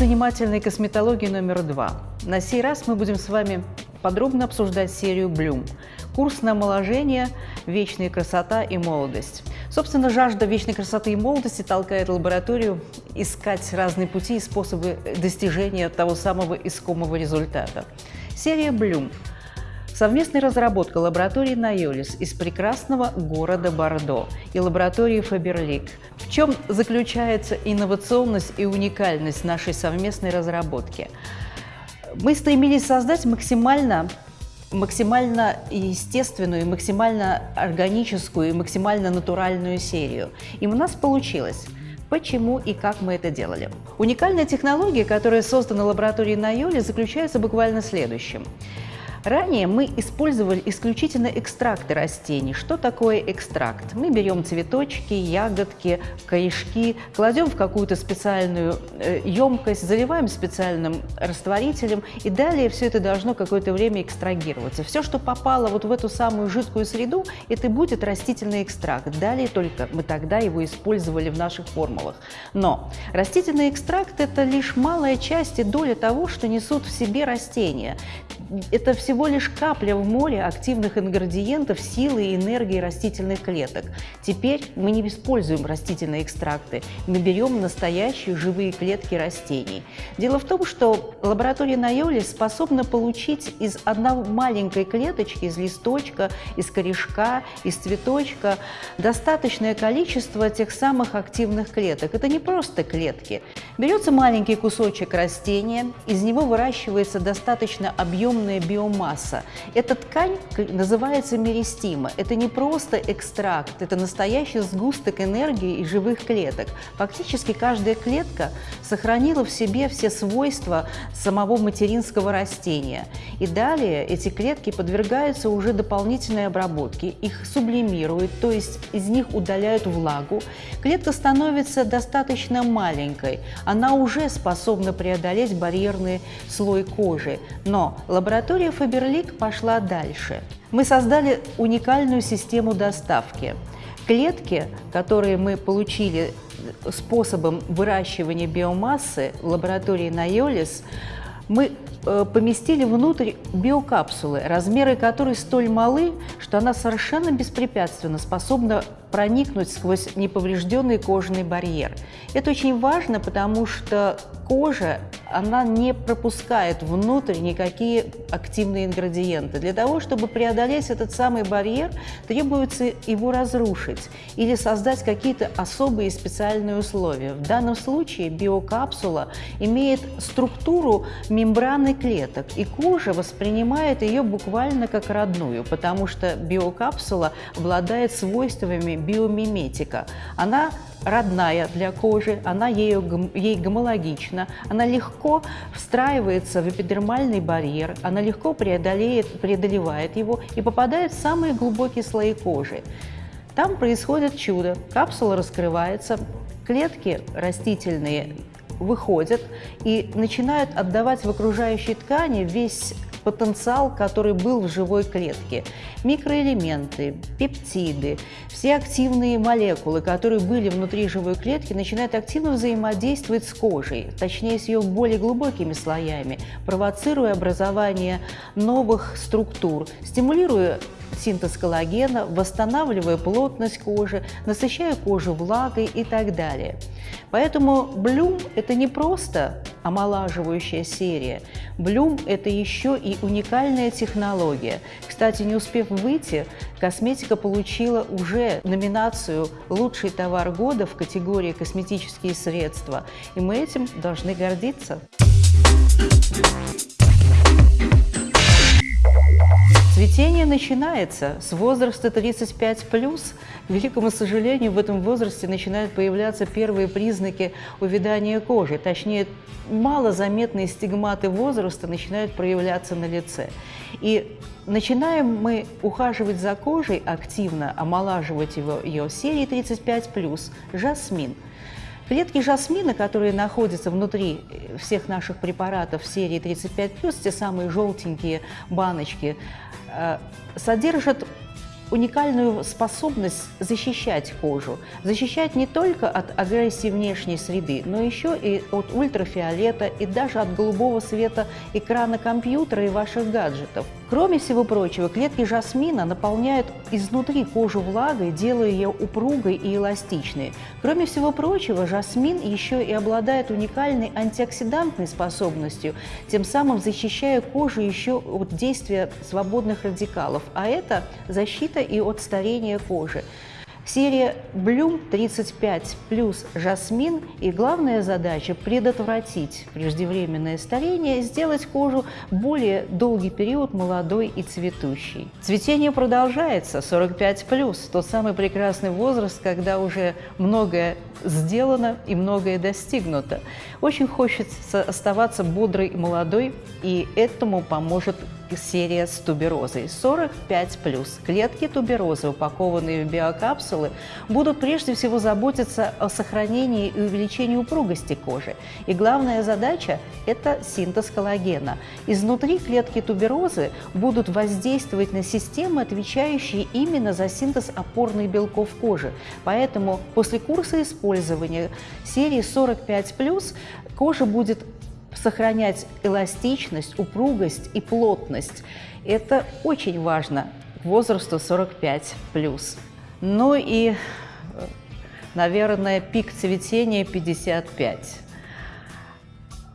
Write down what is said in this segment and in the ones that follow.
занимательной косметологии номер два. На сей раз мы будем с вами подробно обсуждать серию Bloom. Курс на омоложение, вечная красота и молодость. Собственно, жажда вечной красоты и молодости толкает лабораторию искать разные пути и способы достижения того самого искомого результата. Серия Bloom Совместная разработка лаборатории Найолис из прекрасного города Бордо и лаборатории Фаберлик. В чем заключается инновационность и уникальность нашей совместной разработки? Мы стремились создать максимально максимально естественную, максимально органическую и максимально натуральную серию. И у нас получилось. Почему и как мы это делали? Уникальная технология, которая создана лабораторией Найоли, заключается буквально в следующем. Ранее мы использовали исключительно экстракты растений. Что такое экстракт? Мы берем цветочки, ягодки, корешки, кладем в какую-то специальную э, емкость, заливаем специальным растворителем, и далее все это должно какое-то время экстрагироваться. Все, что попало вот в эту самую жидкую среду, это будет растительный экстракт. Далее только мы тогда его использовали в наших формулах. Но растительный экстракт – это лишь малая часть и доля того, что несут в себе растения. Это все всего лишь капля в море активных ингредиентов силы и энергии растительных клеток. Теперь мы не используем растительные экстракты, мы берем настоящие живые клетки растений. Дело в том, что лаборатория Найоли способна получить из одной маленькой клеточки, из листочка, из корешка, из цветочка достаточное количество тех самых активных клеток. Это не просто клетки. Берется маленький кусочек растения, из него выращивается достаточно объемная биомасса, масса. Эта ткань называется меристима. Это не просто экстракт, это настоящий сгусток энергии и живых клеток. Фактически каждая клетка сохранила в себе все свойства самого материнского растения. И далее эти клетки подвергаются уже дополнительной обработке, их сублимируют, то есть из них удаляют влагу. Клетка становится достаточно маленькой, она уже способна преодолеть барьерный слой кожи. Но лаборатория Фаберлик пошла дальше. Мы создали уникальную систему доставки. Клетки, которые мы получили способом выращивания биомассы в лаборатории Найолис, мы э, поместили внутрь биокапсулы, размеры которой столь малы, что она совершенно беспрепятственно способна проникнуть сквозь неповрежденный кожный барьер. Это очень важно, потому что кожа, она не пропускает внутрь никакие активные ингредиенты. Для того, чтобы преодолеть этот самый барьер, требуется его разрушить или создать какие-то особые специальные условия. В данном случае биокапсула имеет структуру мембраны клеток, и кожа воспринимает ее буквально как родную, потому что биокапсула обладает свойствами биомиметика. Она родная для кожи, она ей гомологична, она легко встраивается в эпидермальный барьер, она легко преодолеет, преодолевает его и попадает в самые глубокие слои кожи. Там происходит чудо, капсула раскрывается, клетки растительные выходят и начинают отдавать в окружающей ткани весь потенциал, который был в живой клетке. Микроэлементы, пептиды, все активные молекулы, которые были внутри живой клетки, начинают активно взаимодействовать с кожей, точнее с ее более глубокими слоями, провоцируя образование новых структур, стимулируя синтез коллагена, восстанавливая плотность кожи, насыщая кожу влагой и так далее. Поэтому Блюм – это не просто омолаживающая серия. Блюм – это еще и уникальная технология. Кстати, не успев выйти, косметика получила уже номинацию «Лучший товар года» в категории «Косметические средства», и мы этим должны гордиться. Цветение начинается с возраста 35+. К великому сожалению, в этом возрасте начинают появляться первые признаки увядания кожи. Точнее, малозаметные стигматы возраста начинают проявляться на лице. И начинаем мы ухаживать за кожей активно, омолаживать его, ее серии 35+, жасмин – Клетки жасмина, которые находятся внутри всех наших препаратов серии 35+, те самые желтенькие баночки, э, содержат уникальную способность защищать кожу. Защищать не только от агрессии внешней среды, но еще и от ультрафиолета и даже от голубого света экрана компьютера и ваших гаджетов. Кроме всего прочего, клетки жасмина наполняют изнутри кожу влагой, делая ее упругой и эластичной. Кроме всего прочего, жасмин еще и обладает уникальной антиоксидантной способностью, тем самым защищая кожу еще от действия свободных радикалов, а это защита и от старения кожи. Серия Bloom 35 плюс Жасмин и главная задача – предотвратить преждевременное старение, сделать кожу более долгий период молодой и цветущей. Цветение продолжается, 45 плюс, тот самый прекрасный возраст, когда уже многое сделано и многое достигнуто. Очень хочется оставаться бодрой и молодой, и этому поможет серия с туберозой 45+. Клетки туберозы, упакованные в биокапсулы, будут прежде всего заботиться о сохранении и увеличении упругости кожи. И главная задача – это синтез коллагена. Изнутри клетки туберозы будут воздействовать на системы, отвечающие именно за синтез опорных белков кожи. Поэтому после курса использования серии 45+, кожа будет сохранять эластичность, упругость и плотность. Это очень важно к возрасту 45 плюс. Ну и, наверное, пик цветения 55.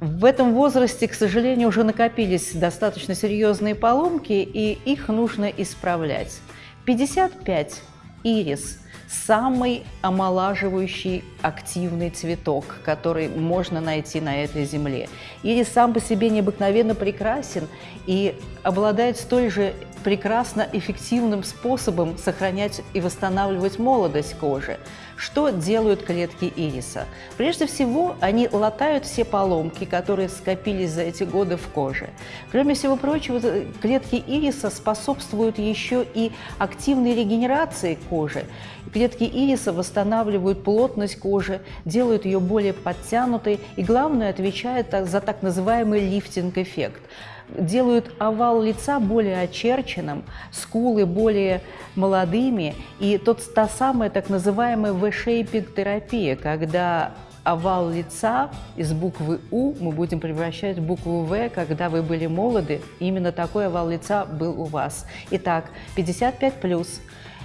В этом возрасте, к сожалению, уже накопились достаточно серьезные поломки, и их нужно исправлять. 55 – ирис – самый омолаживающий активный цветок, который можно найти на этой земле. Ирис сам по себе необыкновенно прекрасен и обладает столь же прекрасно эффективным способом сохранять и восстанавливать молодость кожи. Что делают клетки ириса? Прежде всего, они латают все поломки, которые скопились за эти годы в коже. Кроме всего прочего, клетки ириса способствуют еще и активной регенерации кожи. Клетки ириса восстанавливают плотность кожи, делают ее более подтянутой и, главное, отвечают за так называемый лифтинг-эффект делают овал лица более очерченным, скулы более молодыми, и тот, та самая так называемая V-shaping терапия, когда овал лица из буквы У мы будем превращать в букву В, когда вы были молоды. Именно такой овал лица был у вас. Итак, 55+,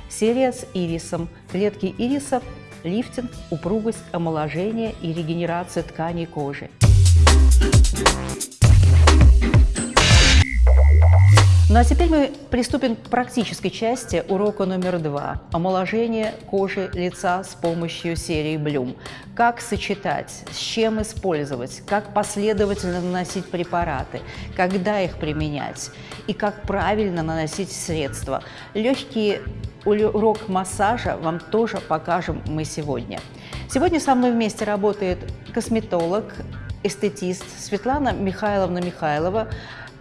серия с ирисом, клетки ириса, лифтинг, упругость, омоложение и регенерация тканей кожи. Ну а теперь мы приступим к практической части урока номер два – омоложение кожи лица с помощью серии Bloom. Как сочетать, с чем использовать, как последовательно наносить препараты, когда их применять и как правильно наносить средства. Легкий урок массажа вам тоже покажем мы сегодня. Сегодня со мной вместе работает косметолог, эстетист Светлана Михайловна Михайлова,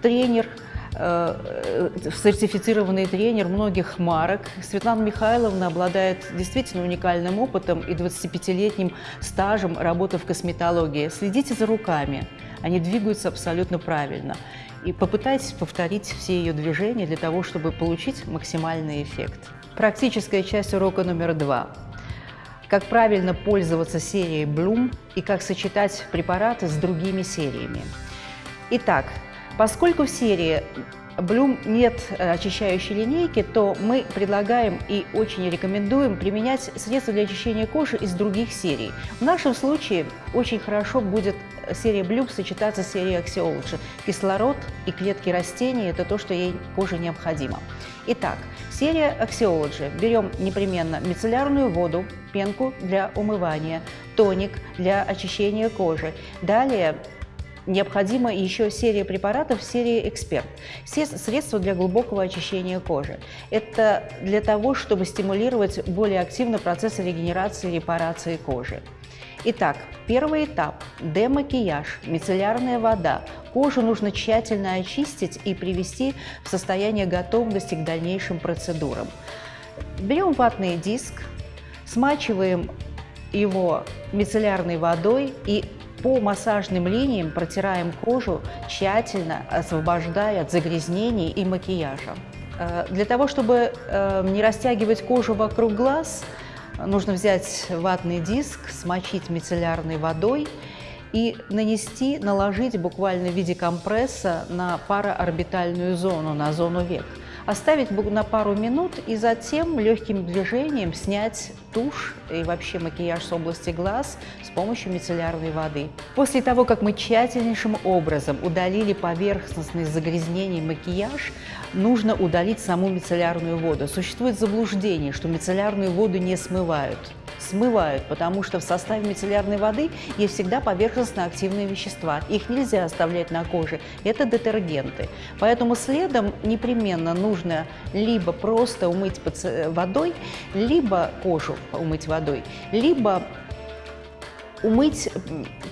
тренер – сертифицированный тренер многих марок. Светлана Михайловна обладает действительно уникальным опытом и 25-летним стажем работы в косметологии. Следите за руками, они двигаются абсолютно правильно. И попытайтесь повторить все ее движения для того, чтобы получить максимальный эффект. Практическая часть урока номер два. Как правильно пользоваться серией Bloom и как сочетать препараты с другими сериями. Итак, Поскольку в серии Bloom нет э, очищающей линейки, то мы предлагаем и очень рекомендуем применять средства для очищения кожи из других серий. В нашем случае очень хорошо будет серия Bloom сочетаться с серией Axiology. Кислород и клетки растений – это то, что ей коже необходимо. Итак, серия Axiology. Берем непременно мицеллярную воду, пенку для умывания, тоник для очищения кожи. Далее необходима еще серия препаратов серии «Эксперт». Все средства для глубокого очищения кожи. Это для того, чтобы стимулировать более активно процесс регенерации и репарации кожи. Итак, первый этап – демакияж, мицеллярная вода. Кожу нужно тщательно очистить и привести в состояние готовности к дальнейшим процедурам. Берем ватный диск, смачиваем его мицеллярной водой и по массажным линиям протираем кожу, тщательно освобождая от загрязнений и макияжа. Э, для того, чтобы э, не растягивать кожу вокруг глаз, нужно взять ватный диск, смочить мицеллярной водой и нанести, наложить буквально в виде компресса на параорбитальную зону, на зону век оставить на пару минут и затем легким движением снять тушь и вообще макияж с области глаз с помощью мицеллярной воды. После того, как мы тщательнейшим образом удалили поверхностные загрязнения макияж, нужно удалить саму мицеллярную воду. Существует заблуждение, что мицеллярную воду не смывают смывают, потому что в составе мицеллярной воды есть всегда поверхностно-активные вещества. Их нельзя оставлять на коже. Это детергенты. Поэтому следом непременно нужно либо просто умыть водой, либо кожу умыть водой, либо умыть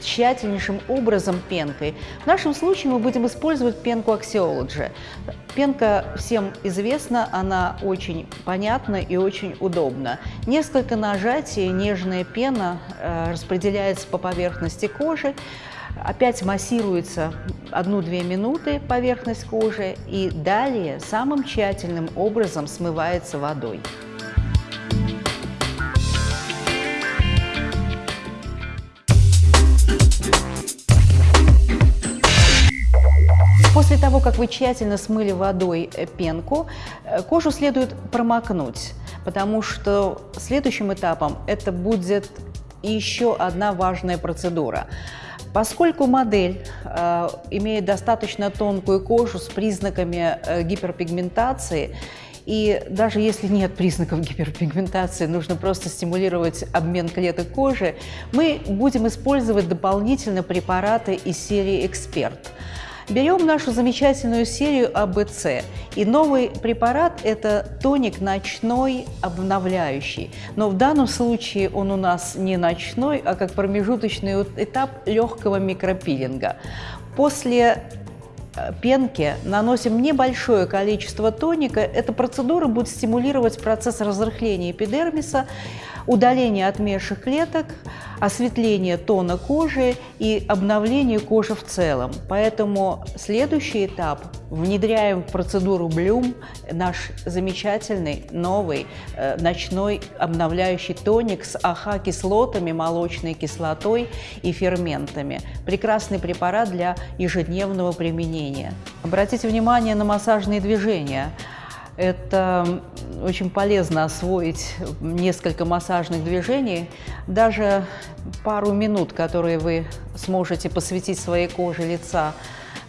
тщательнейшим образом пенкой. В нашем случае мы будем использовать пенку Axiology. Пенка всем известна, она очень понятна и очень удобна. Несколько нажатий, нежная пена э, распределяется по поверхности кожи, опять массируется 1-2 минуты поверхность кожи и далее самым тщательным образом смывается водой. Вы тщательно смыли водой э, пенку, э, кожу следует промокнуть, потому что следующим этапом это будет еще одна важная процедура. Поскольку модель э, имеет достаточно тонкую кожу с признаками э, гиперпигментации, и даже если нет признаков гиперпигментации, нужно просто стимулировать обмен клеток кожи, мы будем использовать дополнительно препараты из серии «Эксперт». Берем нашу замечательную серию АБЦ, и новый препарат – это тоник ночной обновляющий. Но в данном случае он у нас не ночной, а как промежуточный этап легкого микропилинга. После э, пенки наносим небольшое количество тоника. Эта процедура будет стимулировать процесс разрыхления эпидермиса, удаление отмерших клеток, осветление тона кожи и обновление кожи в целом. Поэтому следующий этап – внедряем в процедуру Блюм наш замечательный новый э, ночной обновляющий тоник с АХ-кислотами, молочной кислотой и ферментами. Прекрасный препарат для ежедневного применения. Обратите внимание на массажные движения – это очень полезно освоить несколько массажных движений. Даже пару минут, которые вы сможете посвятить своей коже лица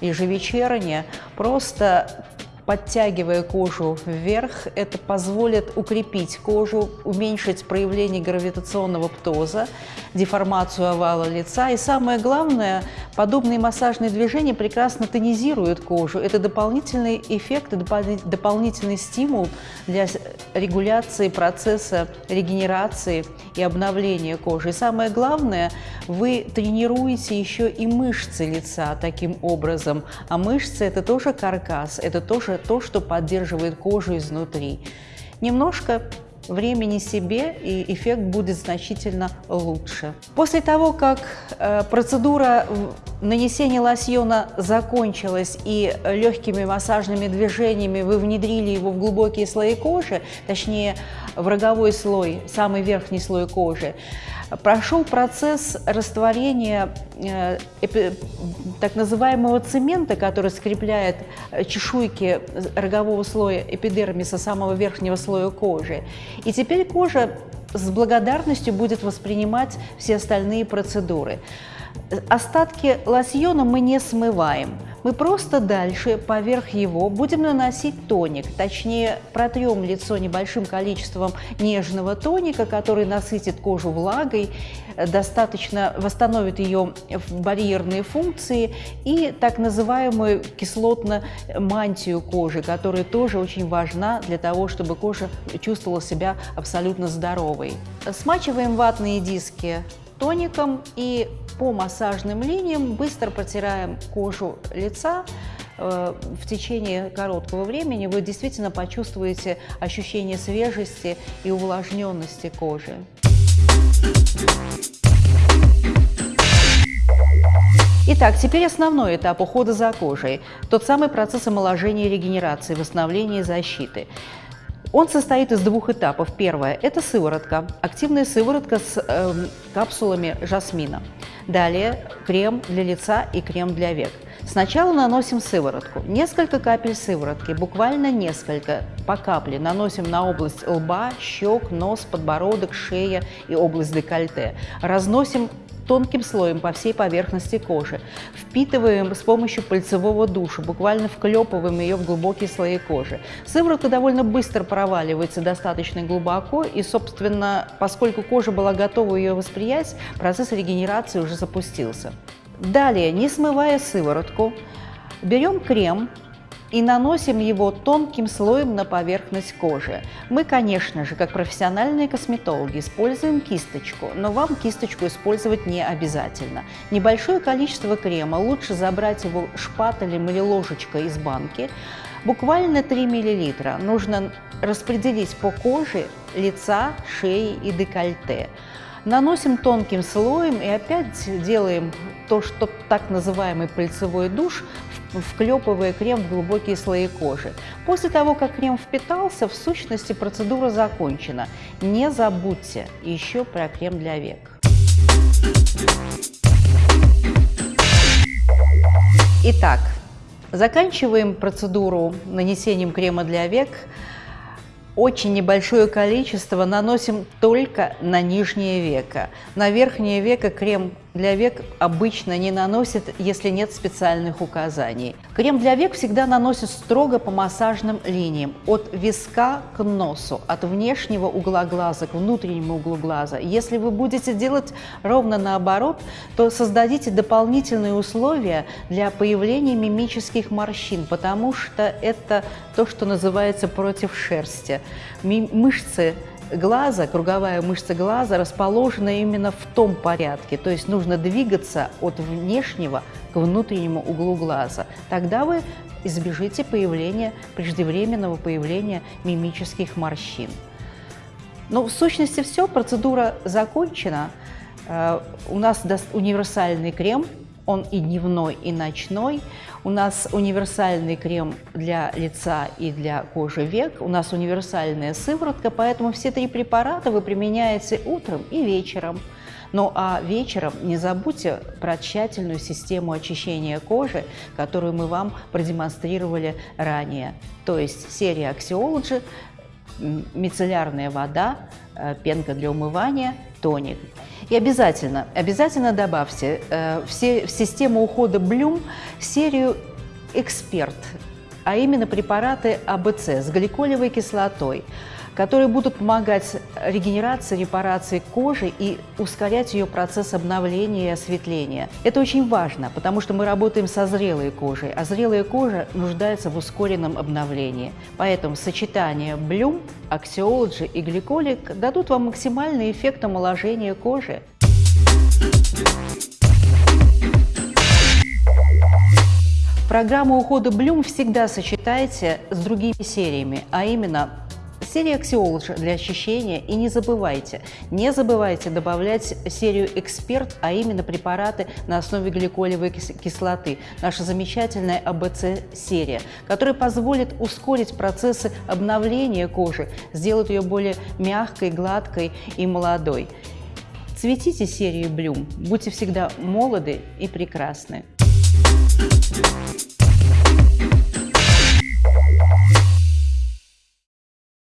ежевечерне, просто подтягивая кожу вверх, это позволит укрепить кожу, уменьшить проявление гравитационного птоза, деформацию овала лица. И самое главное, подобные массажные движения прекрасно тонизируют кожу. Это дополнительный эффект, дополнительный стимул для регуляции процесса регенерации и обновления кожи. И самое главное, вы тренируете еще и мышцы лица таким образом. А мышцы – это тоже каркас, это тоже то, что поддерживает кожу изнутри. Немножко времени себе, и эффект будет значительно лучше. После того, как э, процедура нанесения лосьона закончилась и легкими массажными движениями вы внедрили его в глубокие слои кожи, точнее в роговой слой, самый верхний слой кожи, прошел процесс растворения э, так называемого цемента, который скрепляет э, чешуйки рогового слоя эпидермиса самого верхнего слоя кожи. И теперь кожа с благодарностью будет воспринимать все остальные процедуры. Остатки лосьона мы не смываем. Мы просто дальше поверх его будем наносить тоник, точнее протрем лицо небольшим количеством нежного тоника, который насытит кожу влагой, достаточно восстановит ее барьерные функции и так называемую кислотно-мантию кожи, которая тоже очень важна для того, чтобы кожа чувствовала себя абсолютно здоровой. Смачиваем ватные диски тоником и по массажным линиям быстро протираем кожу лица. Э, в течение короткого времени вы действительно почувствуете ощущение свежести и увлажненности кожи. Итак, теперь основной этап ухода за кожей. Тот самый процесс омоложения регенерации, восстановления и защиты. Он состоит из двух этапов. Первое – это сыворотка, активная сыворотка с э, капсулами жасмина. Далее крем для лица и крем для век. Сначала наносим сыворотку. Несколько капель сыворотки, буквально несколько, по капле наносим на область лба, щек, нос, подбородок, шея и область декольте. Разносим тонким слоем по всей поверхности кожи. Впитываем с помощью пальцевого душа, буквально вклепываем ее в глубокие слои кожи. Сыворотка довольно быстро проваливается достаточно глубоко, и, собственно, поскольку кожа была готова ее восприять, процесс регенерации уже запустился. Далее, не смывая сыворотку, берем крем, и наносим его тонким слоем на поверхность кожи. Мы, конечно же, как профессиональные косметологи, используем кисточку, но вам кисточку использовать не обязательно. Небольшое количество крема, лучше забрать его шпателем или ложечкой из банки, буквально 3 мл. Нужно распределить по коже лица, шеи и декольте. Наносим тонким слоем и опять делаем то, что так называемый пыльцевой душ, вклепывая крем в глубокие слои кожи. После того, как крем впитался, в сущности процедура закончена. Не забудьте еще про крем для век. Итак, заканчиваем процедуру нанесением крема для век очень небольшое количество наносим только на нижнее веко. На верхнее веко крем для век обычно не наносят, если нет специальных указаний. Крем для век всегда наносят строго по массажным линиям, от виска к носу, от внешнего угла глаза к внутреннему углу глаза. Если вы будете делать ровно наоборот, то создадите дополнительные условия для появления мимических морщин, потому что это то, что называется против шерсти. Мышцы глаза, круговая мышца глаза расположена именно в том порядке, то есть нужно двигаться от внешнего к внутреннему углу глаза. Тогда вы избежите появления, преждевременного появления мимических морщин. Но в сущности все, процедура закончена. Э, у нас универсальный крем – он и дневной, и ночной. У нас универсальный крем для лица и для кожи век. У нас универсальная сыворотка, поэтому все три препарата вы применяете утром и вечером. Ну а вечером не забудьте про тщательную систему очищения кожи, которую мы вам продемонстрировали ранее. То есть серия Axiology, мицеллярная вода, э, пенка для умывания, тоник. И обязательно, обязательно добавьте э, все, в систему ухода Блюм серию «Эксперт», а именно препараты АБЦ с гликолевой кислотой, которые будут помогать регенерации, репарации кожи и ускорять ее процесс обновления и осветления. Это очень важно, потому что мы работаем со зрелой кожей, а зрелая кожа нуждается в ускоренном обновлении. Поэтому сочетание Bloom, Axiology и Glycolic дадут вам максимальный эффект омоложения кожи. Программу ухода Bloom всегда сочетайте с другими сериями, а именно серия Axiology для очищения. И не забывайте, не забывайте добавлять серию Эксперт, а именно препараты на основе гликолевой кислоты. Наша замечательная АБЦ-серия, которая позволит ускорить процессы обновления кожи, сделать ее более мягкой, гладкой и молодой. Цветите серию Bloom, будьте всегда молоды и прекрасны. Thank you.